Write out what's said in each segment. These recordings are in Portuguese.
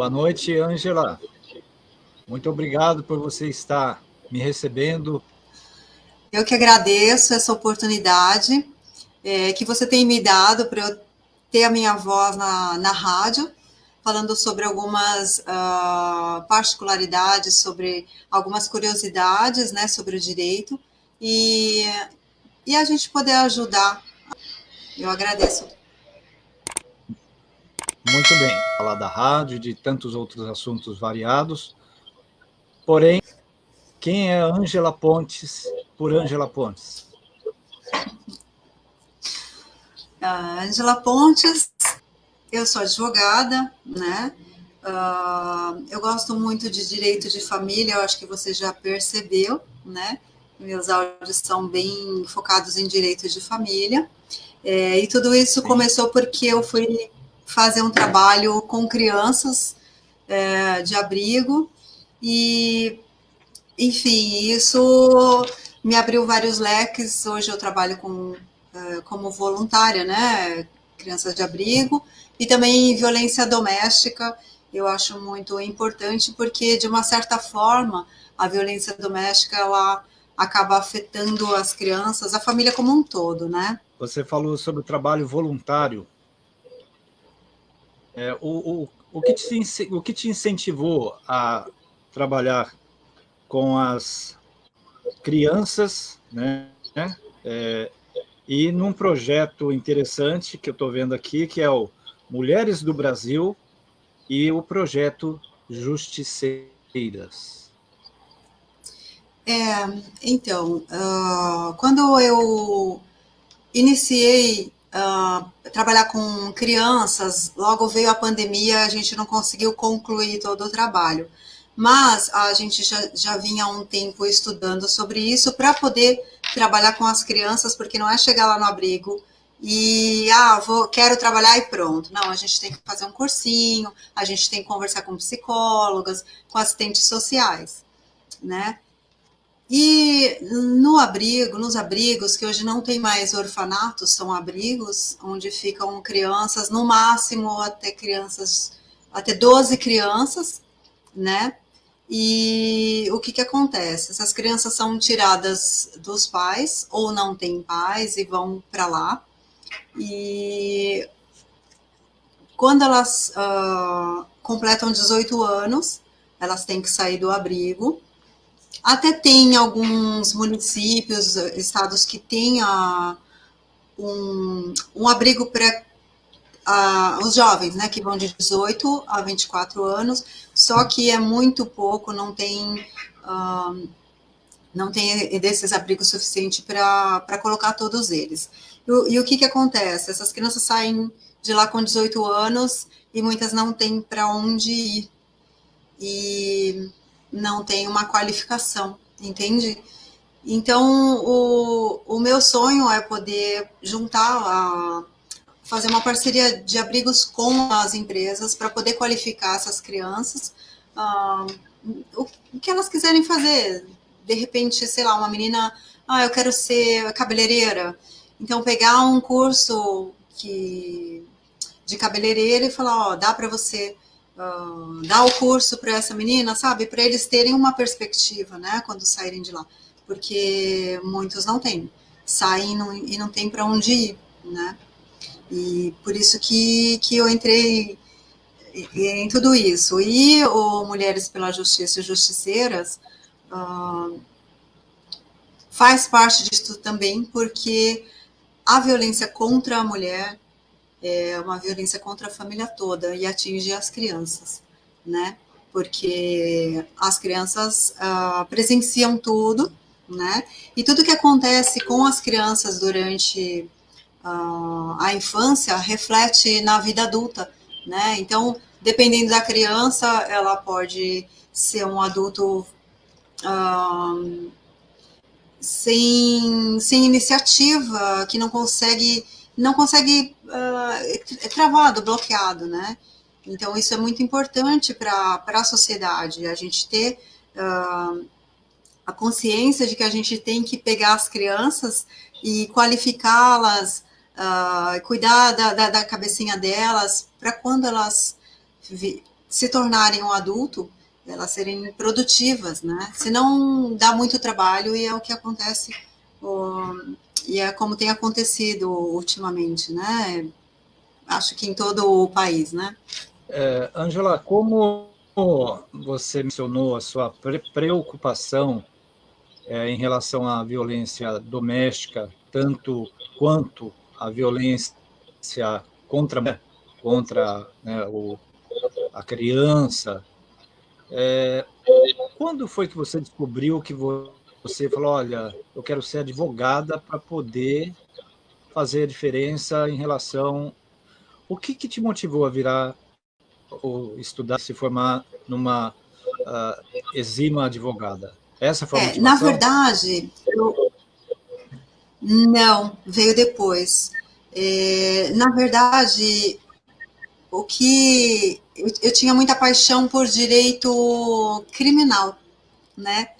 Boa noite, Ângela. Muito obrigado por você estar me recebendo. Eu que agradeço essa oportunidade é, que você tem me dado para eu ter a minha voz na, na rádio, falando sobre algumas uh, particularidades, sobre algumas curiosidades né, sobre o direito, e, e a gente poder ajudar. Eu agradeço. Muito bem, falar da rádio, de tantos outros assuntos variados. Porém, quem é Ângela Pontes por Ângela Pontes? Ângela Pontes, eu sou advogada, né? Uh, eu gosto muito de direito de família, eu acho que você já percebeu, né? Meus áudios são bem focados em direito de família. É, e tudo isso Sim. começou porque eu fui fazer um trabalho com crianças é, de abrigo e, enfim, isso me abriu vários leques. Hoje eu trabalho com, é, como voluntária, né? Crianças de abrigo e também violência doméstica. Eu acho muito importante porque, de uma certa forma, a violência doméstica ela acaba afetando as crianças, a família como um todo, né? Você falou sobre o trabalho voluntário. É, o, o, o, que te, o que te incentivou a trabalhar com as crianças, né? É, e num projeto interessante que eu estou vendo aqui, que é o Mulheres do Brasil e o projeto Justiceiras. É, então, uh, quando eu iniciei uh, trabalhar com crianças, logo veio a pandemia, a gente não conseguiu concluir todo o trabalho. Mas a gente já, já vinha há um tempo estudando sobre isso para poder trabalhar com as crianças, porque não é chegar lá no abrigo e, ah, vou, quero trabalhar e pronto. Não, a gente tem que fazer um cursinho, a gente tem que conversar com psicólogas, com assistentes sociais, né? E no abrigo, nos abrigos, que hoje não tem mais orfanatos, são abrigos, onde ficam crianças, no máximo até crianças, até 12 crianças, né? E o que que acontece? Essas crianças são tiradas dos pais, ou não têm pais, e vão para lá. E quando elas uh, completam 18 anos, elas têm que sair do abrigo, até tem alguns municípios, estados que têm a, um, um abrigo para os jovens, né, que vão de 18 a 24 anos, só que é muito pouco, não tem, uh, não tem desses abrigos suficiente para colocar todos eles. E, e, o que, que acontece? Essas crianças saem de lá com 18 anos e muitas não têm para onde ir. E não tem uma qualificação, entende? Então, o, o meu sonho é poder juntar, a, fazer uma parceria de abrigos com as empresas para poder qualificar essas crianças, o, o que elas quiserem fazer. De repente, sei lá, uma menina, ah, eu quero ser cabeleireira, então pegar um curso que, de cabeleireira e falar, ó, dá para você dar o curso para essa menina, sabe? Para eles terem uma perspectiva, né? Quando saírem de lá. Porque muitos não têm. Saem não, e não tem para onde ir, né? E por isso que, que eu entrei em tudo isso. E o Mulheres pela Justiça e Justiceiras uh, faz parte disso também, porque a violência contra a mulher é uma violência contra a família toda e atinge as crianças, né? Porque as crianças uh, presenciam tudo, né? E tudo que acontece com as crianças durante uh, a infância reflete na vida adulta, né? Então, dependendo da criança, ela pode ser um adulto uh, sem, sem iniciativa, que não consegue não consegue, uh, é travado, bloqueado, né? Então, isso é muito importante para a sociedade, a gente ter uh, a consciência de que a gente tem que pegar as crianças e qualificá-las, uh, cuidar da, da, da, cabecinha delas, para quando elas se tornarem um adulto, elas serem produtivas, né? Senão dá muito trabalho e é o que acontece, e é como tem acontecido ultimamente, né? Acho que em todo o país, né? É, Angela, como você mencionou a sua preocupação é, em relação à violência doméstica, tanto quanto a violência contra, contra né, o, a criança, é, quando foi que você descobriu que você falou, olha, eu quero ser advogada para poder fazer a diferença em relação... O que, que te motivou a virar ou estudar, se formar numa uh, exima advogada? Essa foi a é, Na verdade, eu... não, veio depois. É, na verdade, o que eu, eu, tinha muita paixão por direito criminal, né?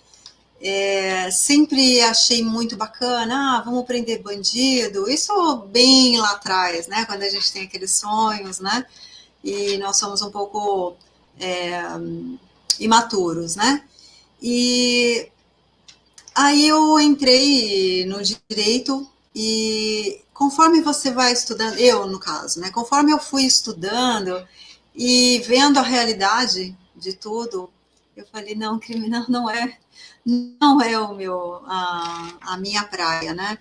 É, sempre achei muito bacana, ah, vamos prender bandido, isso bem lá atrás, né? Quando a gente tem aqueles sonhos, né? E nós somos um pouco é, imaturos, né? E aí eu entrei no direito e conforme você vai estudando, eu no caso, né? Conforme eu fui estudando e vendo a realidade de tudo, eu falei, não, criminal não é, não é o meu, a, a minha praia, né?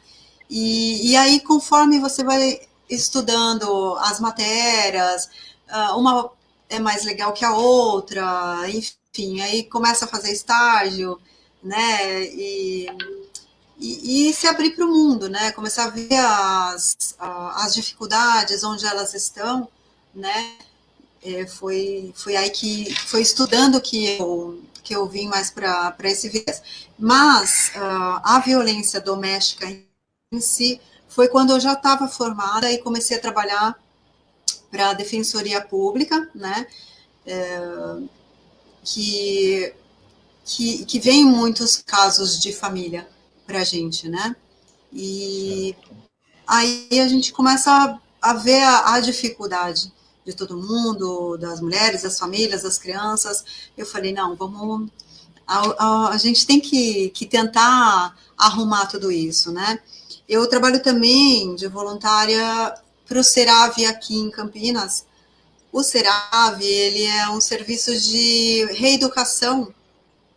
E, e aí, conforme você vai estudando as matérias, ah, uma é mais legal que a outra, enfim, aí começa a fazer estágio, né? E e, e se abrir para o mundo, né? Começar a ver as, as dificuldades, onde elas estão, né? É, foi, foi aí que, foi estudando que eu, que eu vim mais para esse viés. Mas uh, a violência doméstica em si foi quando eu já estava formada e comecei a trabalhar para a Defensoria Pública, né? É, que, que, que vem muitos casos de família, para a gente, né? E aí a gente começa a, a ver a, a, dificuldade de todo mundo, das mulheres, das famílias, das crianças. Eu falei, não, vamos... A, a, a gente tem que, que tentar arrumar tudo isso, né? Eu trabalho também de voluntária para o Serave aqui em Campinas. O Serave, ele é um serviço de reeducação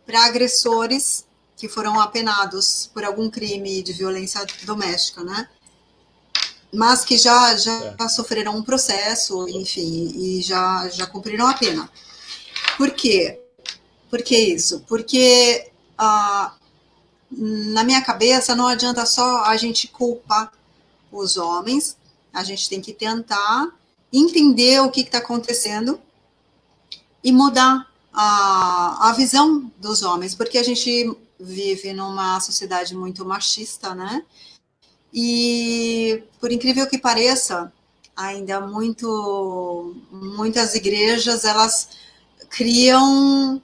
para agressores que foram apenados por algum crime de violência doméstica, né? Mas que já, já é. sofreram um processo, enfim, e já, já cumpriram a pena. Por quê? Por que isso? Porque ah, na minha cabeça não adianta só a gente culpar os homens, a gente tem que tentar entender o que está acontecendo e mudar a, a visão dos homens, porque a gente vive numa sociedade muito machista, né? E, por incrível que pareça, ainda muito, muitas igrejas, elas criam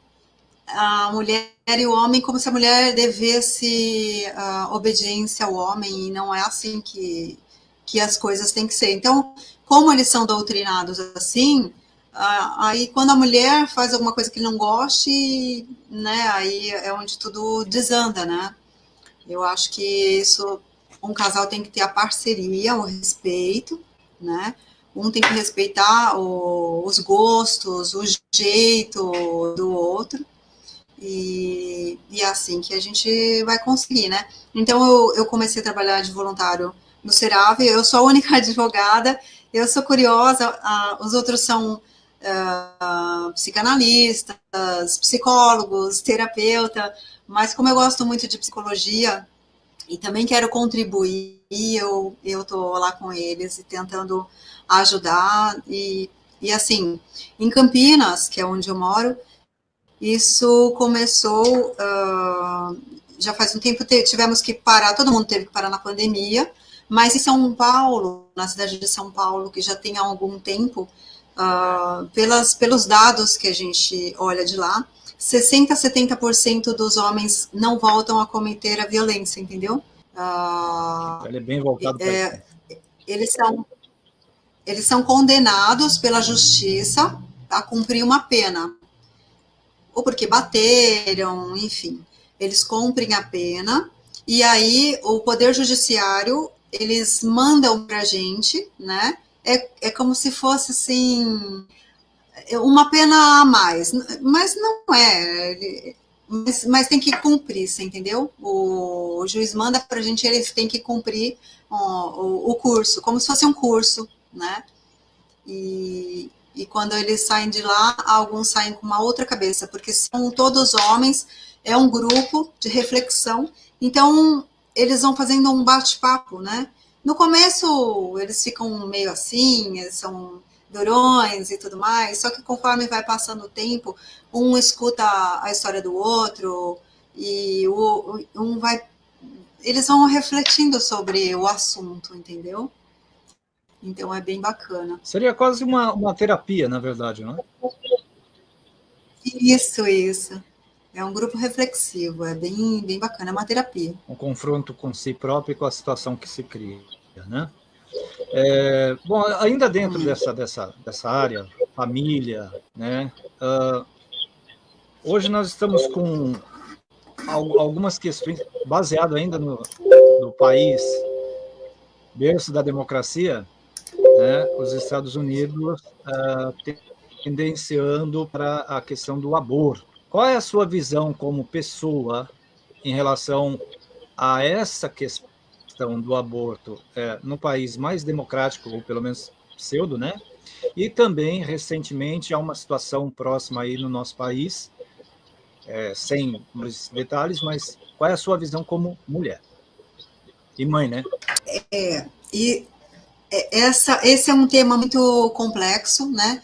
a mulher e o homem como se a mulher devesse uh, obediência ao homem, e não é assim que, que as coisas têm que ser. Então, como eles são doutrinados assim, ah, aí quando a mulher faz alguma coisa que não goste, né, aí é onde tudo desanda, né? Eu acho que isso, um casal tem que ter a parceria, o respeito, né? Um tem que respeitar o, os gostos, o jeito do outro, e, e é assim que a gente vai conseguir, né? Então, eu, eu comecei a trabalhar de voluntário no Serave, eu sou a única advogada, eu sou curiosa, ah, os outros são uh, psicanalistas, psicólogos, terapeuta, mas como eu gosto muito de psicologia e também quero contribuir, eu tô lá com eles e tentando ajudar. E, e assim, em Campinas, que é onde eu moro, isso começou, uh, já faz um tempo, tivemos que parar, todo mundo teve que parar na pandemia, mas em São Paulo, na cidade de São Paulo, que já tem há algum tempo, uh, pelas, pelos dados que a gente olha de lá, 60% a 70% dos homens não voltam a cometer a violência, entendeu? Uh, Ele é bem voltado é, Eles são, eles são condenados pela justiça, a cumprir uma pena, ou porque bateram, enfim, eles cumprem a pena, e aí o Poder Judiciário, eles mandam para a gente, né, é, é como se fosse, assim, uma pena a mais, mas não é, mas, mas tem que cumprir, você entendeu? O, o juiz manda para a gente, eles têm que cumprir o, o, curso, como se fosse um curso, né, e, e quando eles saem de lá, alguns saem com uma outra cabeça, porque são todos homens, é um grupo de reflexão, então eles vão fazendo um bate-papo, né? No começo eles ficam meio assim, eles são durões e tudo mais, só que conforme vai passando o tempo, um escuta a história do outro e o, um vai eles vão refletindo sobre o assunto, entendeu? Então é bem bacana. Seria quase uma, uma terapia, na verdade, não é? Isso, isso. É um grupo reflexivo, é bem, bem bacana, é uma terapia. Um confronto com si próprio e com a situação que se cria, né? É, bom, ainda dentro dessa, dessa, dessa área, família, né? Uh, hoje nós estamos com algumas questões, baseado ainda no, no país berço da democracia, né, os Estados Unidos uh, tendenciando para a questão do aborto. Qual é a sua visão como pessoa em relação a essa questão do aborto é, no país mais democrático, ou pelo menos pseudo, né? E também, recentemente, há uma situação próxima aí no nosso país, é, sem detalhes, mas qual é a sua visão como mulher? E mãe, né? É, e é, essa, esse é um tema muito complexo, né?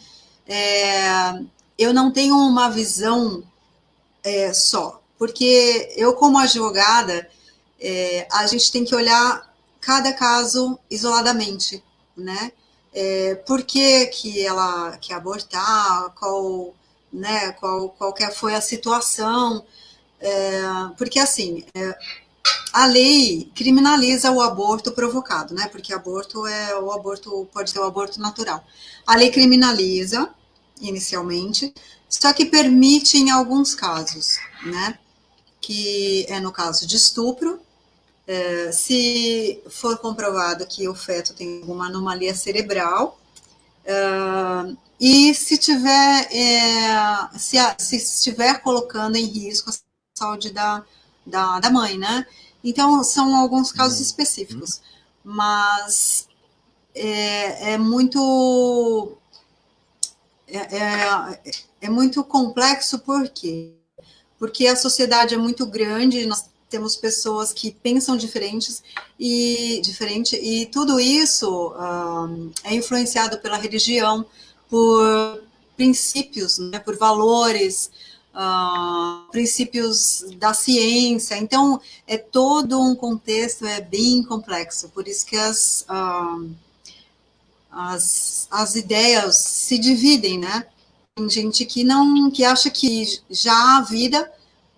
É, eu não tenho uma visão é, só, porque eu, como advogada, é, a gente tem que olhar cada caso isoladamente, né? É, por que, que ela quer abortar, qual, né, qual, qual foi a situação, é, porque assim, é, a lei criminaliza o aborto provocado, né? Porque aborto é o aborto pode ser o aborto natural. A lei criminaliza inicialmente, só que permite em alguns casos, né? Que é no caso de estupro, é, se for comprovado que o feto tem alguma anomalia cerebral, é, e se tiver, é, se, se estiver colocando em risco a saúde da, da, da mãe, né? Então, são alguns casos uhum. específicos, mas é, é muito é, é, é, muito complexo, por quê? Porque a sociedade é muito grande, nós temos pessoas que pensam diferentes e diferente, e tudo isso um, é influenciado pela religião, por princípios, né, por valores, uh, princípios da ciência. Então, é todo um contexto, é bem complexo. Por isso que as, as, as ideias se dividem, né? Tem gente que não, que acha que já há vida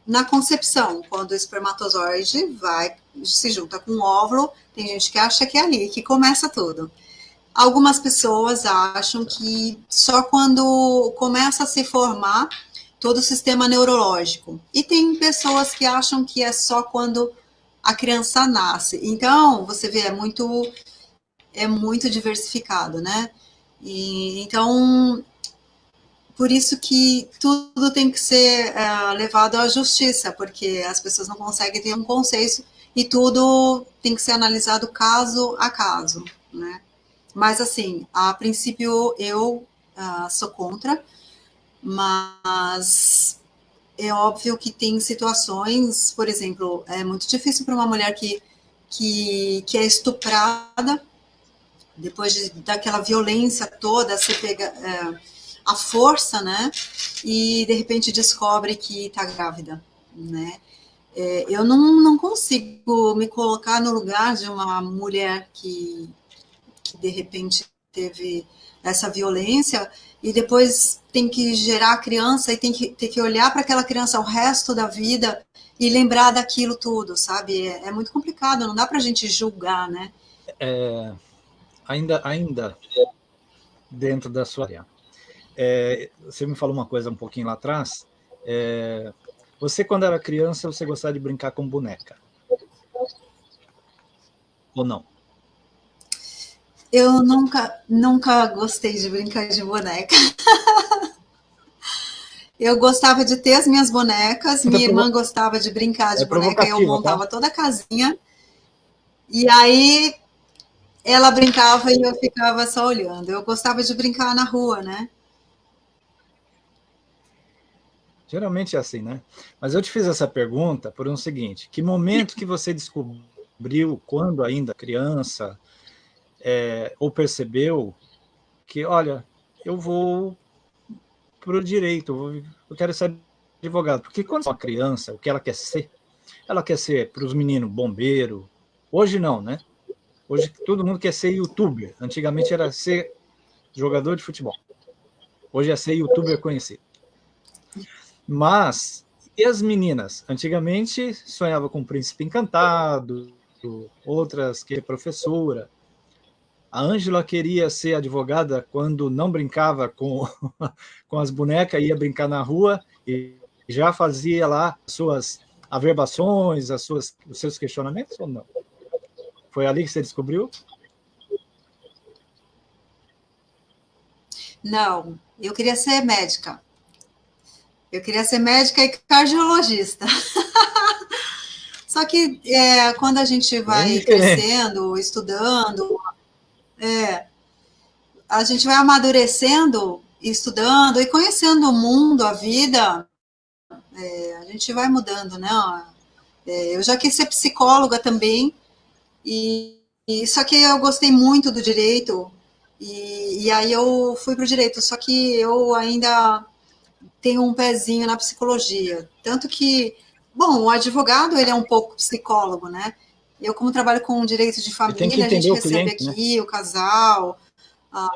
na concepção, quando o espermatozoide vai, se junta com o óvulo, tem gente que acha que é ali que começa tudo. Algumas pessoas acham que só quando começa a se formar todo o sistema neurológico. E tem pessoas que acham que é só quando a criança nasce. Então, você vê, é muito, é muito diversificado, né? E, então, por isso que tudo tem que ser é, levado à justiça, porque as pessoas não conseguem ter um consenso e tudo tem que ser analisado caso a caso, né? Mas, assim, a princípio, eu uh, sou contra, mas é óbvio que tem situações, por exemplo, é muito difícil para uma mulher que, que, que é estuprada, depois de, daquela violência toda, você pega é, a força, né, e de repente descobre que está grávida, né. É, eu não, não consigo me colocar no lugar de uma mulher que, que de repente teve essa violência e depois tem que gerar a criança e tem que ter que olhar para aquela criança o resto da vida e lembrar daquilo tudo, sabe? É, é muito complicado, não dá para a gente julgar, né? É, ainda, ainda dentro da sua área. É, você me falou uma coisa um pouquinho lá atrás. É, você, quando era criança, você gostava de brincar com boneca? Ou não? Eu nunca, nunca gostei de brincar de boneca. eu gostava de ter as minhas bonecas, minha irmã gostava de brincar de é boneca, eu tá? montava tá? toda a casinha. E aí ela brincava e eu ficava só olhando. Eu gostava de brincar na rua, né? Geralmente é assim, né? Mas eu te fiz essa pergunta por um seguinte: que momento que você descobriu, quando ainda criança, é, ou percebeu que, olha, eu vou para o direito, eu quero ser advogado. Porque quando uma criança, o que ela quer ser? Ela quer ser para os meninos bombeiro. Hoje não, né? Hoje todo mundo quer ser youtuber. Antigamente era ser jogador de futebol. Hoje é ser youtuber conhecido. Mas, e as meninas? Antigamente sonhava com o príncipe encantado, outras que professora. A Ângela queria ser advogada quando não brincava com, com as bonecas, ia brincar na rua e já fazia lá suas averbações, as suas, os seus questionamentos ou não? Foi ali que você descobriu? Não, eu queria ser médica. Eu queria ser médica e cardiologista. Só que é, quando a gente vai crescendo, estudando, é, a gente vai amadurecendo, estudando e conhecendo o mundo, a vida, é, a gente vai mudando, né? É, eu já quis ser psicóloga também, e, e só que eu gostei muito do direito, e, e aí eu fui para o direito, só que eu ainda tenho um pezinho na psicologia. Tanto que, bom, o advogado, ele é um pouco psicólogo, né? Eu, como trabalho com direito de família, a gente recebe cliente, aqui né? o casal, a,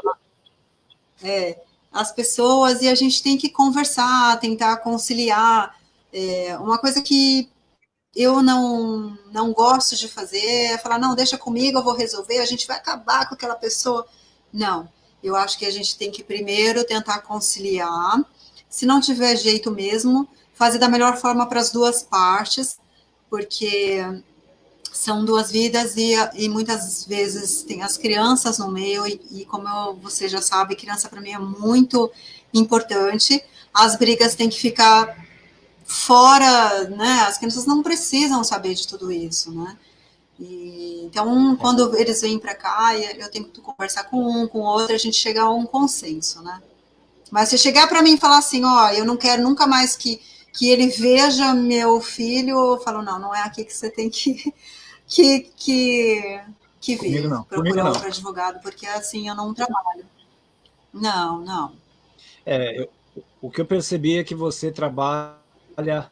é, as pessoas, e a gente tem que conversar, tentar conciliar. É, uma coisa que eu não, não gosto de fazer é falar, não, deixa comigo, eu vou resolver, a gente vai acabar com aquela pessoa. Não, eu acho que a gente tem que primeiro tentar conciliar, se não tiver jeito mesmo, fazer da melhor forma para as duas partes, porque são duas vidas e, e muitas vezes tem as crianças no meio, e, e como eu, você já sabe, criança para mim é muito importante, as brigas têm que ficar fora, né? As crianças não precisam saber de tudo isso, né? E, então, quando eles vêm para cá, eu tenho que conversar com um, com outro, a gente chega a um consenso, né? Mas se chegar para mim e falar assim, ó, eu não quero nunca mais que, que ele veja meu filho, eu falo, não, não é aqui que você tem que, que, que, que vir. Comigo não. Procurar outro advogado, porque assim eu não trabalho. Não, não. É, eu, o que eu percebi é que você trabalha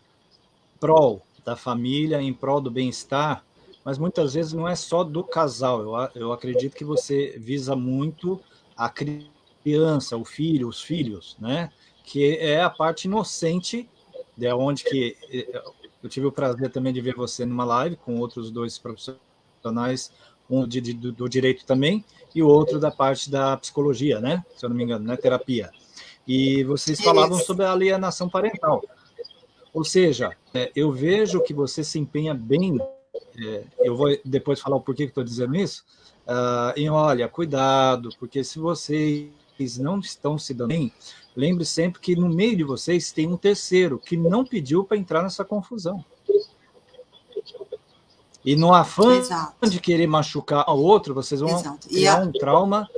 prol da família, em prol do bem-estar, mas muitas vezes não é só do casal. Eu, eu acredito que você visa muito a criança, o filho, os filhos, né? Que é a parte inocente, de onde que eh, eu tive o prazer também de ver você numa live com outros dois profissionais, um de, de, do direito também e o outro da parte da psicologia, né? Se eu não me engano, né? Terapia. E vocês falavam sobre a alienação parental. Ou seja, é, eu vejo que você se empenha bem, é, eu vou depois falar o porquê que estou dizendo isso, uh, em olha, cuidado, porque se vocês não estão se dando bem, lembre sempre que no meio de vocês tem um terceiro que não pediu para entrar nessa confusão. E no afã Exato. de querer machucar o outro, vocês vão Exato. criar a... um trauma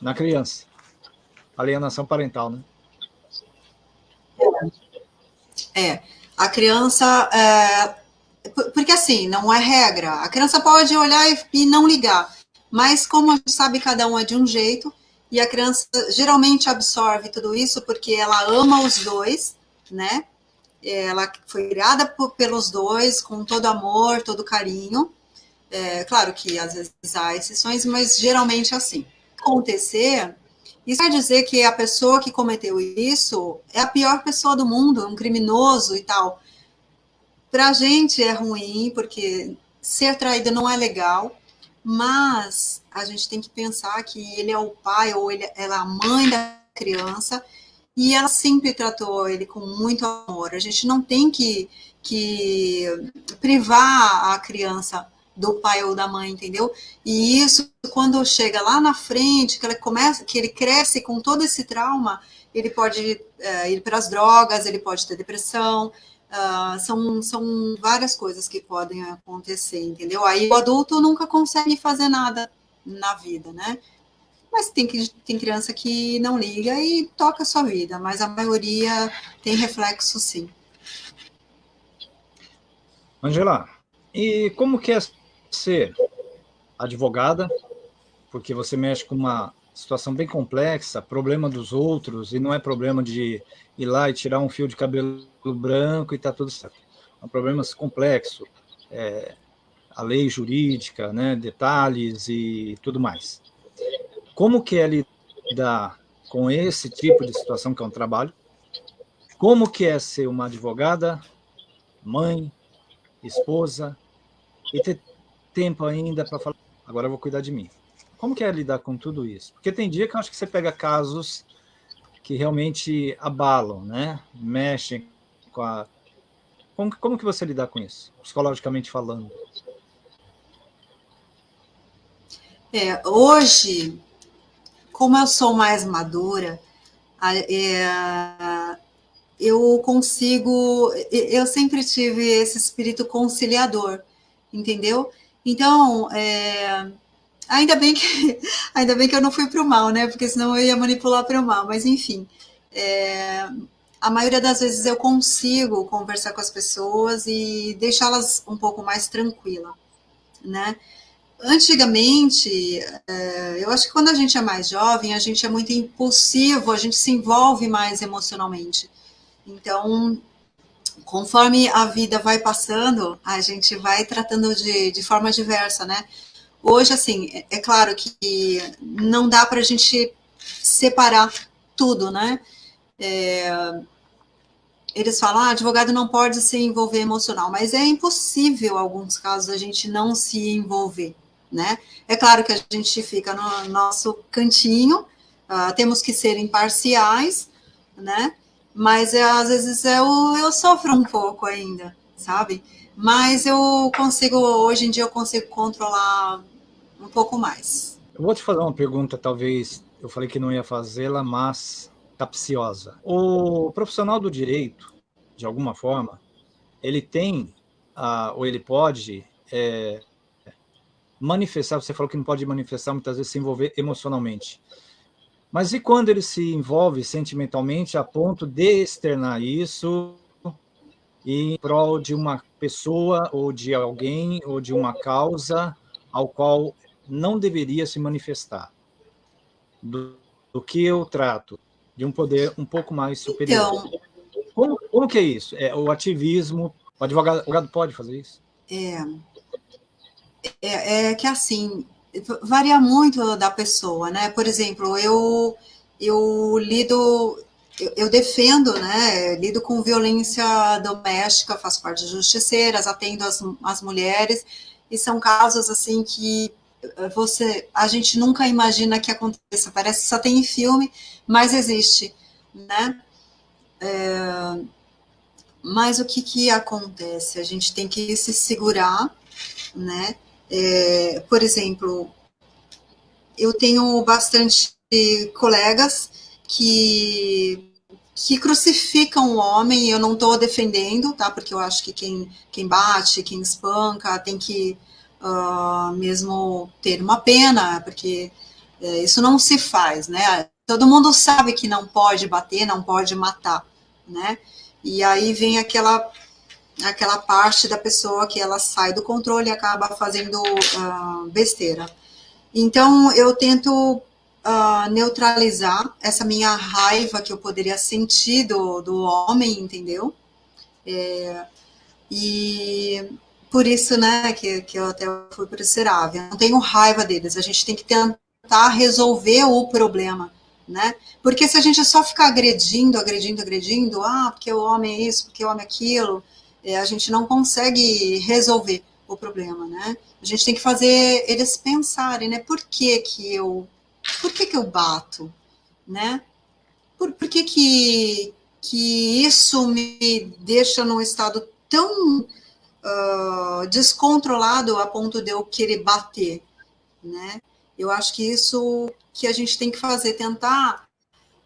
na criança. Alienação parental, né? É, a criança... É... Porque assim, não é regra. A criança pode olhar e não ligar. Mas como a gente sabe, cada um é de um jeito, e a criança geralmente absorve tudo isso porque ela ama os dois, né? Ela foi criada por, pelos dois com todo amor, todo carinho. É, claro que às vezes há exceções, mas geralmente é assim. Acontecer, isso quer dizer que a pessoa que cometeu isso é a pior pessoa do mundo, um criminoso e tal. Para a gente é ruim, porque ser traído não é legal, mas a gente tem que pensar que ele é o pai ou ele, ela é a mãe da criança e ela sempre tratou ele com muito amor. A gente não tem que, que privar a criança do pai ou da mãe, entendeu? E isso, quando chega lá na frente, que ele começa, que ele cresce com todo esse trauma, ele pode é, ir para as drogas, ele pode ter depressão, Uh, são, são várias coisas que podem acontecer, entendeu? Aí o adulto nunca consegue fazer nada na vida, né? Mas tem, tem criança que não liga e toca a sua vida, mas a maioria tem reflexo sim. Angela, e como que é ser advogada? Porque você mexe com uma situação bem complexa, problema dos outros, e não é problema de ir lá e tirar um fio de cabelo branco e tá tudo certo. É um problema complexo, é, a lei jurídica, né, detalhes e tudo mais. Como que é lidar com esse tipo de situação que é um trabalho? Como que é ser uma advogada, mãe, esposa, e ter tempo ainda para falar, agora eu vou cuidar de mim. Como que é lidar com tudo isso? Porque tem dia que eu acho que você pega casos que realmente abalam, né? Mexem com a... Como, como que você lidar com isso, psicologicamente falando? É, hoje, como eu sou mais madura, é, eu consigo... Eu sempre tive esse espírito conciliador, entendeu? Então, é, Ainda bem que, ainda bem que eu não fui para o mal, né? Porque senão eu ia manipular para o mal. Mas enfim, é, a maioria das vezes eu consigo conversar com as pessoas e deixá-las um pouco mais tranquila, né? Antigamente, é, eu acho que quando a gente é mais jovem, a gente é muito impulsivo, a gente se envolve mais emocionalmente. Então, conforme a vida vai passando, a gente vai tratando de, de forma diversa, né? Hoje, assim, é, é claro que não dá para a gente separar tudo, né? É, eles falam, ah, advogado não pode se envolver emocional, mas é impossível, em alguns casos, a gente não se envolver, né? É claro que a gente fica no nosso cantinho, uh, temos que ser imparciais, né? Mas é, às vezes eu, eu sofro um pouco ainda, sabe? Mas eu consigo, hoje em dia eu consigo controlar um pouco mais. Eu vou te fazer uma pergunta, talvez eu falei que não ia fazê-la, mas capciosa. O profissional do direito, de alguma forma, ele tem, ah, ou ele pode é, manifestar, você falou que não pode manifestar, muitas vezes se envolver emocionalmente. Mas e quando ele se envolve sentimentalmente a ponto de externar isso em prol de uma pessoa, ou de alguém, ou de uma causa ao qual não deveria se manifestar, do, do que eu trato, de um poder um pouco mais superior. Então, como, como que é isso? É, o ativismo, o advogado, o advogado pode fazer isso? É, é, é que assim, varia muito da pessoa, né? Por exemplo, eu, eu lido, eu, defendo, né? Lido com violência doméstica, faço parte de justiceiras, atendo as, as mulheres, e são casos assim que você, a gente nunca imagina que aconteça, parece que só tem em filme, mas existe, né? É, mas o que que acontece? A gente tem que se segurar, né? É, por exemplo, eu tenho bastante colegas que que crucificam o homem, eu não estou defendendo, tá? Porque eu acho que quem, quem bate, quem espanca, tem que uh, mesmo ter uma pena, porque uh, isso não se faz, né? Todo mundo sabe que não pode bater, não pode matar, né? E aí vem aquela aquela parte da pessoa que ela sai do controle e acaba fazendo uh, besteira. Então, eu tento uh, neutralizar essa minha raiva que eu poderia sentir do, do homem, entendeu? É, e por isso, né, que, que eu até fui para o Serave. Não tenho raiva deles, a gente tem que tentar resolver o problema, né? Porque se a gente só ficar agredindo, agredindo, agredindo, ah, porque o homem é isso, porque o homem é aquilo, é, a gente não consegue resolver. o problema, né? A gente tem que fazer eles pensarem, né? Por que que eu, por que que eu bato, né? Por, por que que, que isso me deixa num estado tão uh, descontrolado a ponto de eu querer bater, né? Eu acho que isso que a gente tem que fazer, tentar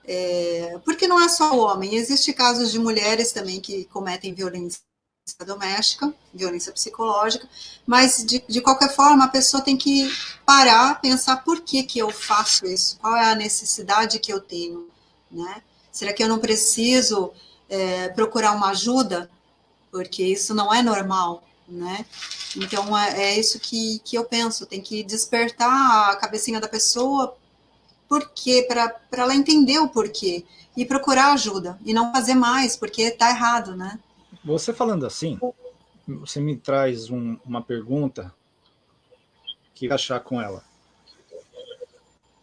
é, porque não é só o homem, existe casos de mulheres também que cometem violência doméstica, violência psicológica, mas de, de qualquer forma a pessoa tem que parar, pensar por que que eu faço isso, qual é a necessidade que eu tenho, né? Será que eu não preciso é, procurar uma ajuda? Porque isso não é normal, né? Então é, é isso que, que eu penso, tem que despertar a cabecinha da pessoa porquê, para ela entender o porquê e procurar ajuda e não fazer mais, porque está errado, né? Você falando assim, você me traz um, uma pergunta que achar com ela.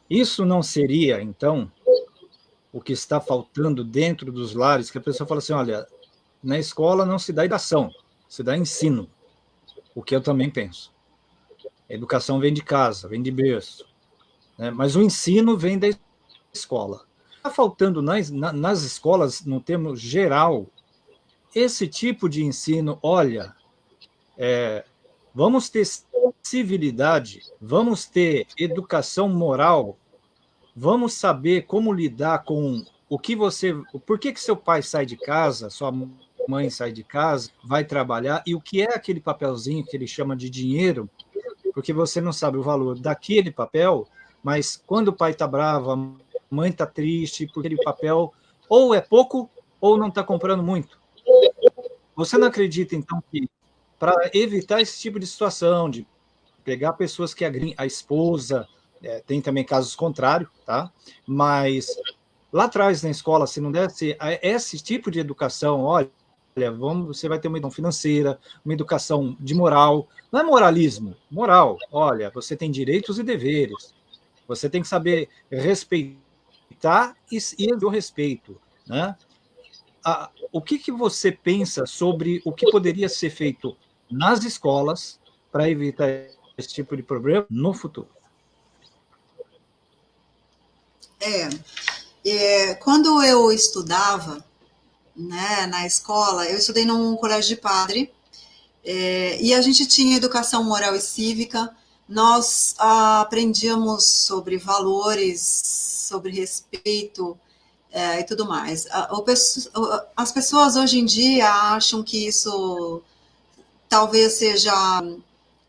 Isso não seria, então, o que está faltando dentro dos lares, que a pessoa fala assim, olha, na escola não se dá educação, se dá ensino, o que eu também penso. A educação vem de casa, vem de berço. Né? Mas o ensino vem da escola. Está faltando nas, nas escolas, no termo geral, esse tipo de ensino, olha, é, vamos ter civilidade, vamos ter educação moral, vamos saber como lidar com o que você... Por que, que seu pai sai de casa, sua mãe sai de casa, vai trabalhar, e o que é aquele papelzinho que ele chama de dinheiro, porque você não sabe o valor daquele papel, mas quando o pai está bravo, a mãe está triste, porque aquele papel ou é pouco ou não está comprando muito. Você não acredita, então, que para evitar esse tipo de situação, de pegar pessoas que agrim a esposa, é, tem também casos contrários, tá? Mas lá atrás na escola, se não desse esse tipo de educação, olha, vamos, você vai ter uma educação financeira, uma educação de moral, não é moralismo, moral, olha, você tem direitos e deveres, você tem que saber respeitar e, e o respeito. Né? A, o que, que você pensa sobre o que poderia ser feito nas escolas para evitar esse tipo de problema no futuro? É, é, quando eu estudava né, na escola, eu estudei num colégio de padre, é, e a gente tinha educação moral e cívica, nós ah, aprendíamos sobre valores, sobre respeito é, e tudo mais. As pessoas hoje em dia acham que isso talvez seja,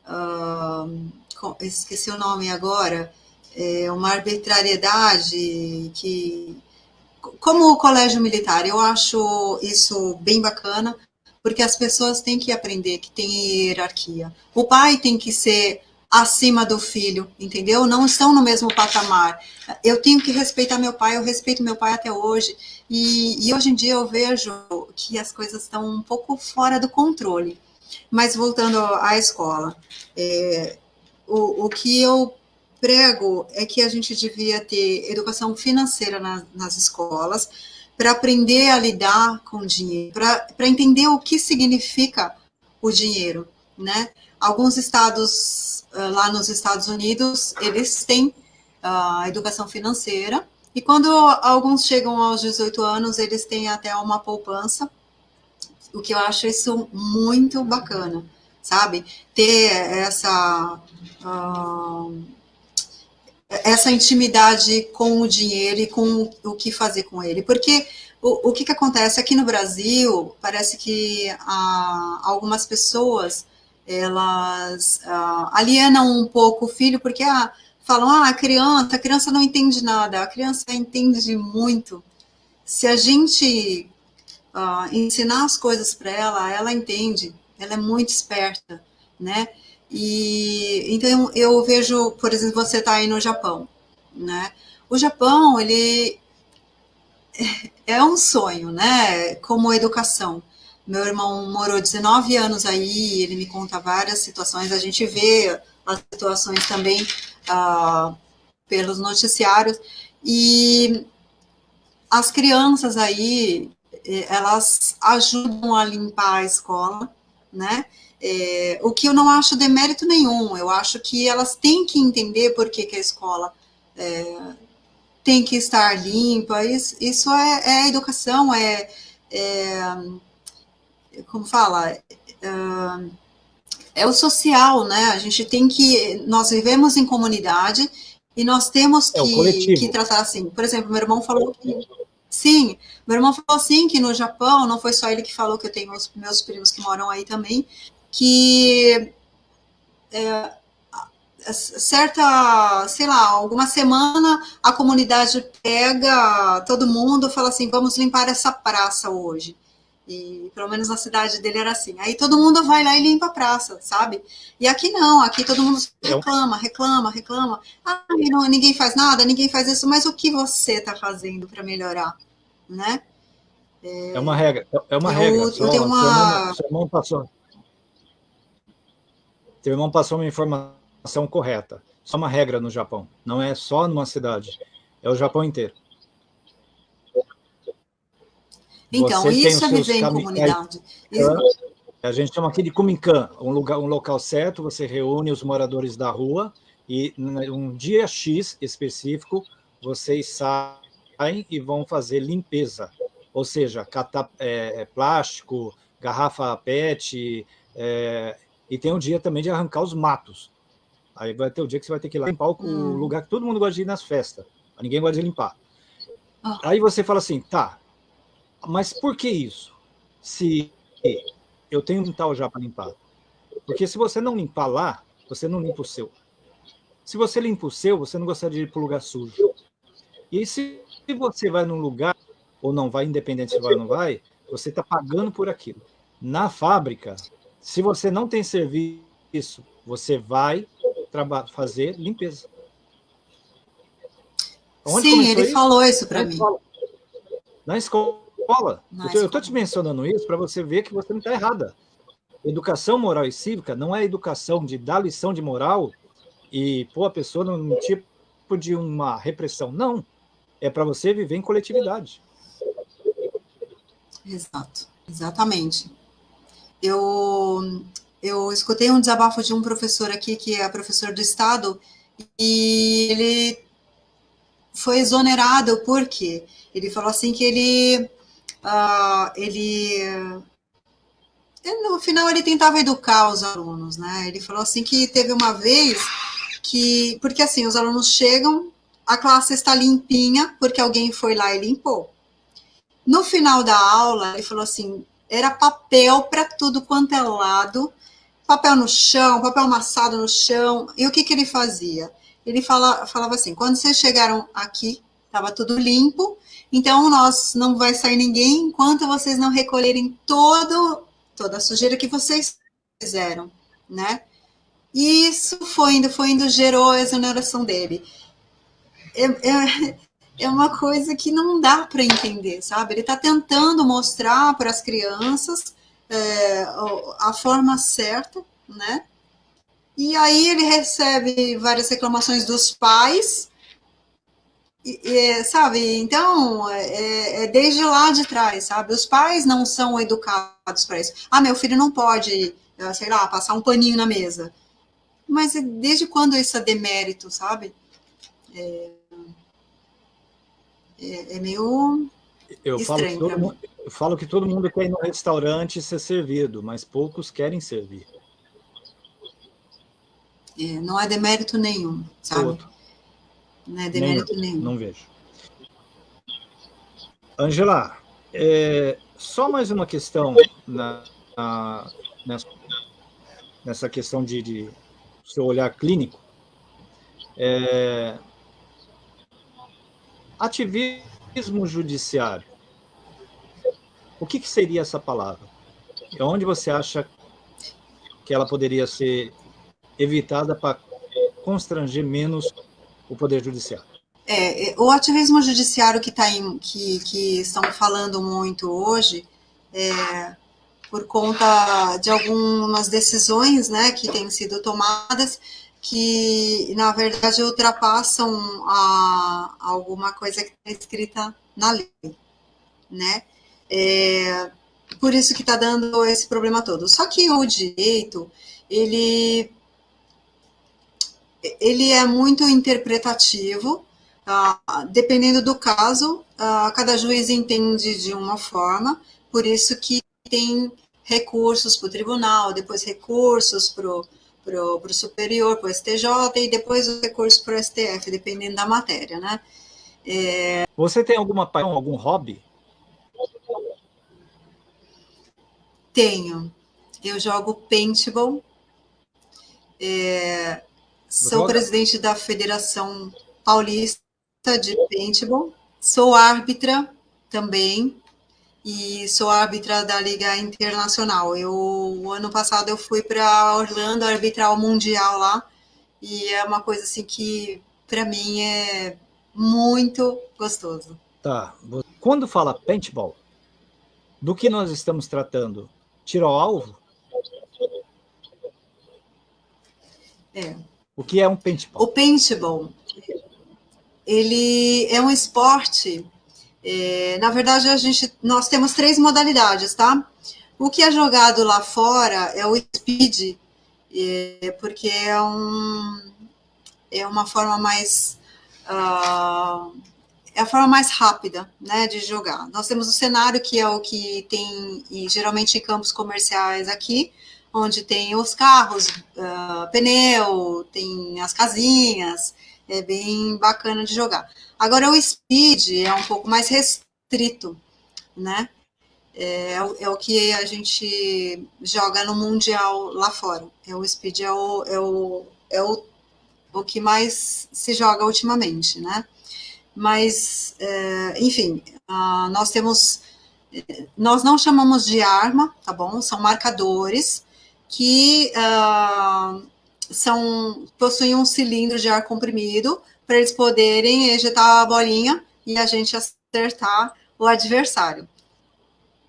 uh, esqueci o nome agora, é uma arbitrariedade que, como o colégio militar, eu acho isso bem bacana, porque as pessoas têm que aprender que tem hierarquia. O pai tem que ser acima do filho, entendeu? Não estão no mesmo patamar. Eu tenho que respeitar meu pai, eu respeito meu pai até hoje. E, e hoje em dia eu vejo que as coisas estão um pouco fora do controle. Mas voltando à escola, é, o, o que eu prego é que a gente devia ter educação financeira na, nas escolas, para aprender a lidar com o dinheiro, para entender o que significa o dinheiro, né? Alguns estados, ah, lá nos Estados Unidos, eles têm a uh, educação financeira, e quando alguns chegam aos 18 anos, eles têm até uma poupança, o que eu acho isso muito bacana, sabe? Ter essa, uh, essa intimidade com o dinheiro e com o que fazer com ele. Porque o, o que, que acontece aqui no Brasil, parece que uh, algumas pessoas elas uh, alienam um pouco o filho, porque ah, falam, ah, a criança, a criança não entende nada, a criança entende muito. Se a gente uh, ensinar as coisas para ela, ela entende, ela é muito esperta, né? E então eu vejo, por exemplo, você está aí no Japão, né? O Japão, ele é um sonho, né? Como educação. Meu irmão morou 19 anos aí, ele me conta várias situações, a gente vê as situações também ah, pelos noticiários, e as crianças aí, eh, elas ajudam a limpar a escola, né? É, o que eu não acho demérito nenhum, eu acho que elas têm que entender por que, que a escola é, tem que estar limpa, isso, isso é, é educação, é, é, como fala, é, é o social, né? A gente tem que, nós vivemos em comunidade e nós temos é que, que tratar assim. Por exemplo, meu irmão falou que Sim, meu irmão falou assim que no Japão, não foi só ele que falou, que eu tenho os meus primos que moram aí também, que é, certa, sei lá, alguma semana a comunidade pega todo mundo fala assim, vamos limpar essa praça hoje. E pelo menos na cidade dele era assim. Aí todo mundo vai lá e limpa a praça, sabe? E aqui não, aqui todo mundo reclama, reclama, reclama. Ah, não, ninguém faz nada, ninguém faz isso, mas o que você está fazendo para melhorar, né? É, é, uma regra, é uma eu, regra. Só, uma... Seu irmão passou. Seu irmão passou uma informação correta. Só uma regra no Japão. Não é só numa cidade. É o Japão inteiro. Então, Você isso é viver em comunidade. A gente chama aqui de Kuminkan, um, lugar, um local certo, você reúne os moradores da rua e um dia X específico, vocês saem e vão fazer limpeza. Ou seja, catar é, é, plástico, garrafa PET, é, e tem um dia também de arrancar os matos. Aí vai ter o dia que você vai ter que ir lá limpar o hum. lugar que todo mundo gosta de ir nas festas. Ninguém gosta de limpar. Ah. Aí você fala assim, tá, mas por que isso? Se eu tenho um quintal já para limpar. Porque se você não limpar lá, você não limpa o seu. Se você limpa o seu, você não gostaria de ir para o lugar sujo. E se você vai num lugar, ou não vai, independente se vai ou não vai, você está pagando por aquilo. Na fábrica, se você não tem serviço, você vai fazer limpeza. Onde Sim, ele isso? falou isso para mim. Na escola escola. eu estou te mencionando isso para você ver que você não está errada. Educação moral e cívica não é educação de dar lição de moral e pôr a pessoa num tipo de uma repressão. Não. É para você viver em coletividade. Exato. Exatamente. Eu, eu escutei um desabafo de um professor aqui, que é professor do Estado, e ele foi exonerado porque ele falou assim que ele uh, ele, no final ele tentava educar os alunos, né? Ele falou assim que teve uma vez que, porque assim, os alunos chegam, a classe está limpinha, porque alguém foi lá e limpou. No final da aula, ele falou assim, era papel para tudo quanto é lado, papel no chão, papel amassado no chão, e o que, que ele fazia? Ele fala, falava assim, quando vocês chegaram aqui, estava tudo limpo, então, nós não vai sair ninguém enquanto vocês não recolherem todo, toda a sujeira que vocês fizeram, né? Isso foi indo, foi indo, gerou a exoneração dele. É, é, é uma coisa que não dá para entender, sabe? Ele está tentando mostrar para as crianças é, a forma certa, né? E aí ele recebe várias reclamações dos pais, sabe, então, é, é, desde lá de trás, sabe, os pais não são educados para isso. Ah, meu filho não pode, eh, sei lá, passar um paninho na mesa. Mas desde quando isso é demérito, sabe? É, é, é meio eu estranho falo, mundo, eu falo que todo mundo quer ir no restaurante ser servido, mas poucos querem servir. É, não é demérito nenhum, sabe? Outro. Não é demérito nenhum. Não vejo. Angela, é, só mais uma questão na, na, nessa, nessa questão de, de seu olhar clínico. É, ativismo judiciário. O que, que seria essa palavra? E onde você acha que ela poderia ser evitada para constranger menos o Poder Judiciário. É, é, o ativismo judiciário que, tá em, que, que estão falando muito hoje, é, por conta de algumas decisões né, que têm sido tomadas, que, na verdade, ultrapassam a, alguma coisa que está escrita na lei. Né? É, por isso que está dando esse problema todo. Só que o direito, ele, ele é muito interpretativo, uh, dependendo do caso, uh, cada juiz entende de uma forma, por isso que tem recursos para o tribunal, depois recursos para o superior, para o STJ, e depois os recursos para o STF, dependendo da matéria, né? É... Você tem alguma paixão, algum hobby? Tenho. Eu jogo paintball. É... Sou presidente da Federação Paulista de Paintball. Sou árbitra também e sou árbitra da Liga Internacional. Eu, ano passado eu fui para Orlando arbitrar o Mundial lá e é uma coisa assim que para mim é muito gostoso. Tá. Quando fala paintball, do que nós estamos tratando? Tiro ao alvo? É. O que é um paintball? O paintball, ele é um esporte é, na verdade, a gente, nós temos três modalidades, tá? O que é jogado lá fora é o speed, é, porque é, um, é uma forma mais... Uh, é a forma mais rápida né, de jogar. Nós temos o cenário, que é o que tem, e geralmente em campos comerciais aqui, onde tem os carros, uh, pneu, tem as casinhas, é bem bacana de jogar. Agora, o speed é um pouco mais restrito, né? É, é, o que a gente joga no Mundial lá fora. É o speed é o, é o, é o, o que mais se joga ultimamente, né? Mas, é, enfim, uh, nós temos, nós não chamamos de arma, tá bom? São marcadores que uh, são, possuem um cilindro de ar comprimido para eles poderem ejetar a bolinha e a gente acertar o adversário.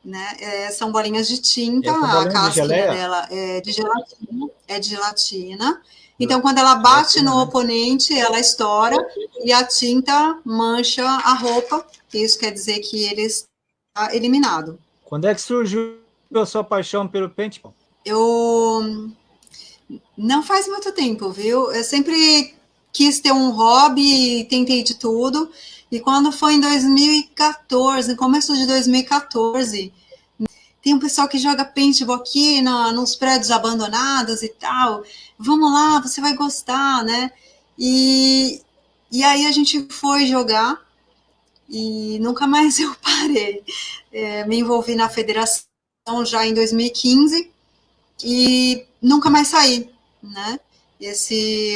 Né? É, são bolinhas de tinta, a casca dela é de gelatina, é de gelatina. Então, quando ela bate no né? oponente, ela estoura e a tinta mancha a roupa. Isso quer dizer que ele está eliminado. Quando é que surgiu a sua paixão pelo paintball? Eu não faz muito tempo, viu? Eu sempre quis ter um hobby, tentei de tudo. E quando foi em 2014, no começo de 2014, tem um pessoal que joga paintball aqui na, nos prédios abandonados e tal. Vamos lá, você vai gostar, né? E, e aí a gente foi jogar e nunca mais eu parei. É, me envolvi na federação já em 2015 e nunca mais saí, né? Esse